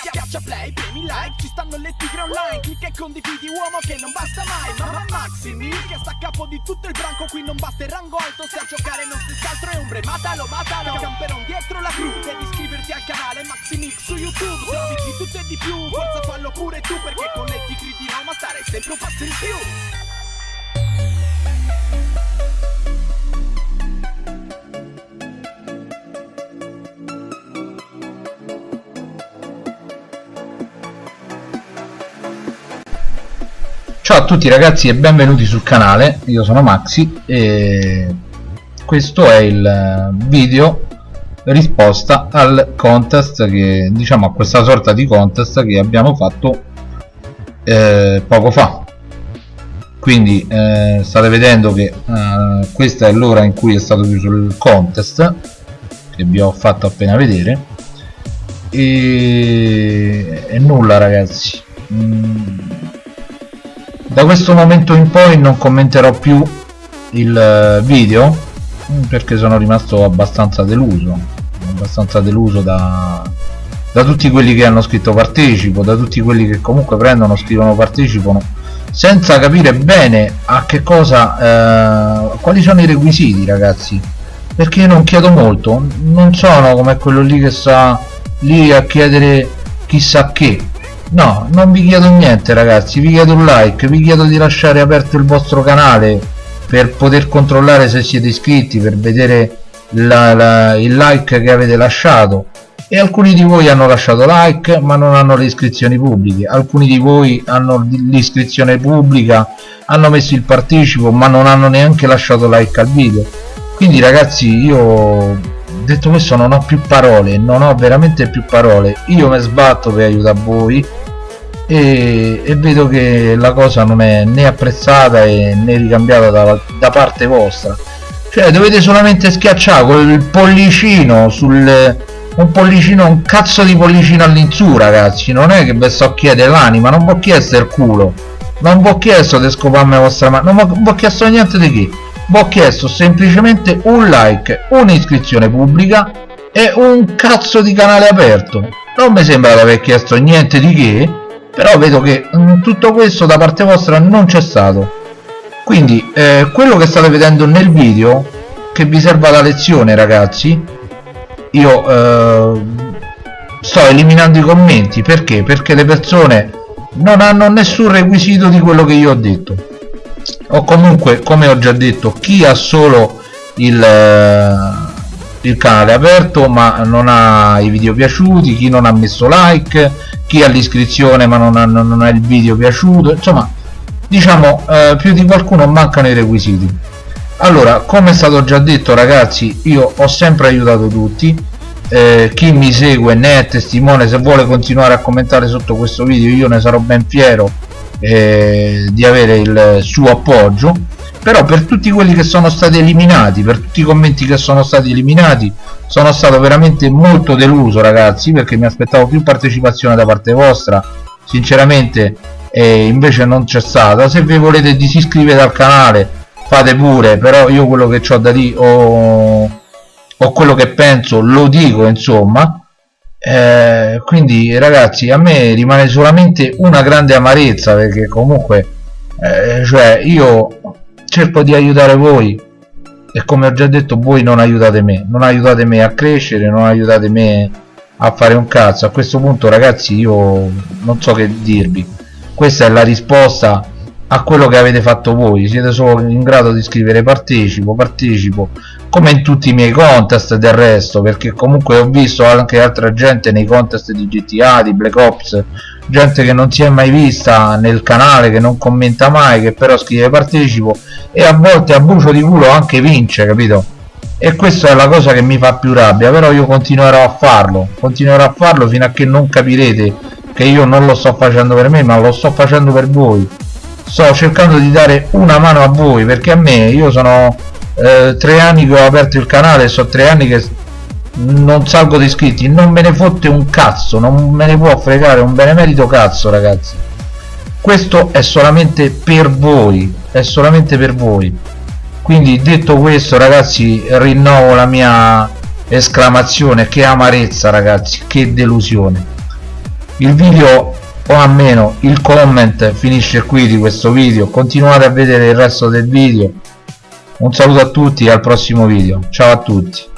Schiaccia play, premi like, ci stanno le tigre online. Clicca e condividi uomo che non basta mai. Mamma Maximi che sta a capo di tutto il branco Qui non basta il rango alto. Se a giocare non stessi altro è ombre Matalo, matalo, camperon dietro la cru Devi iscriverti al canale Maximix su YouTube. Servizi di tutto e di più, forza fallo pure tu Perché con le tigre di Roma stare sempre un passo in più Ciao a tutti ragazzi e benvenuti sul canale, io sono Maxi e questo è il video risposta al contest che diciamo a questa sorta di contest che abbiamo fatto eh, poco fa. Quindi eh, state vedendo che eh, questa è l'ora in cui è stato chiuso il contest che vi ho fatto appena vedere. E, e nulla ragazzi. Mm da questo momento in poi non commenterò più il eh, video perché sono rimasto abbastanza deluso abbastanza deluso da, da tutti quelli che hanno scritto partecipo da tutti quelli che comunque prendono scrivono partecipano senza capire bene a che cosa eh, quali sono i requisiti ragazzi. Perché io non chiedo molto non sono come quello lì che sta lì a chiedere chissà che no non vi chiedo niente ragazzi vi chiedo un like vi chiedo di lasciare aperto il vostro canale per poter controllare se siete iscritti per vedere la, la, il like che avete lasciato. E alcuni di voi hanno lasciato like ma non hanno le iscrizioni pubbliche. Alcuni di voi hanno l'iscrizione pubblica hanno messo il partecipo ma non hanno neanche lasciato like al video. Quindi ragazzi io detto questo non ho più parole non ho veramente più parole. Io mi sbatto per aiutare voi e, e, vedo che la cosa non è né apprezzata né ricambiata da, da parte vostra. Cioè dovete solamente schiacciare col pollicino sul un pollicino un cazzo di pollicino all'insù ragazzi. Non è che vi sto chiedere l'anima non vi ho chiesto il culo. Non vi ho chiesto di scoparmi la vostra mano non vi ho chiesto niente di che ho chiesto semplicemente un like un'iscrizione pubblica e un cazzo di canale aperto. Non mi sembra di aver chiesto niente di che però vedo che mh, tutto questo da parte vostra non c'è stato. Quindi eh, quello che state vedendo nel video che vi serva da lezione ragazzi io eh, sto eliminando i commenti. Perché? Perché le persone non hanno nessun requisito di quello che io ho detto o comunque come ho già detto chi ha solo il, eh, il canale aperto ma non ha i video piaciuti chi non ha messo like chi ha l'iscrizione ma non ha, non ha, il video piaciuto insomma diciamo eh, più di qualcuno mancano i requisiti. Allora come è stato già detto ragazzi io ho sempre aiutato tutti eh, chi mi segue ne è testimone se vuole continuare a commentare sotto questo video io ne sarò ben fiero eh, di avere il suo appoggio però per tutti quelli che sono stati eliminati per tutti i commenti che sono stati eliminati sono stato veramente molto deluso ragazzi perché mi aspettavo più partecipazione da parte vostra. Sinceramente eh, invece non c'è stata. Se vi volete disiscrivere al canale fate pure però io quello che ho da dire o, o quello che penso lo dico insomma eh, quindi ragazzi a me rimane solamente una grande amarezza perché comunque eh, cioè io cerco di aiutare voi e come ho già detto voi non aiutate me. Non aiutate me a crescere non aiutate me a fare un cazzo. A questo punto ragazzi io non so che dirvi. Questa è la risposta a quello che avete fatto voi. Siete solo in grado di scrivere partecipo partecipo come in tutti i miei contest del resto perché comunque ho visto anche altra gente nei contest di GTA di Black Ops gente che non si è mai vista nel canale che non commenta mai che però scrive partecipo e a volte a bucio di culo anche vince capito? E questa è la cosa che mi fa più rabbia però io continuerò a farlo continuerò a farlo fino a che non capirete che io non lo sto facendo per me ma lo sto facendo per voi sto cercando di dare una mano a voi perché a me io sono eh, tre anni che ho aperto il canale so tre anni che non salgo di iscritti non me ne fotte un cazzo non me ne può fregare un benemerito cazzo ragazzi. Questo è solamente per voi è solamente per voi. Quindi detto questo ragazzi rinnovo la mia esclamazione. Che amarezza ragazzi che delusione. Il video o almeno il comment finisce qui di questo video. Continuate a vedere il resto del video. Un saluto a tutti e al prossimo video. Ciao a tutti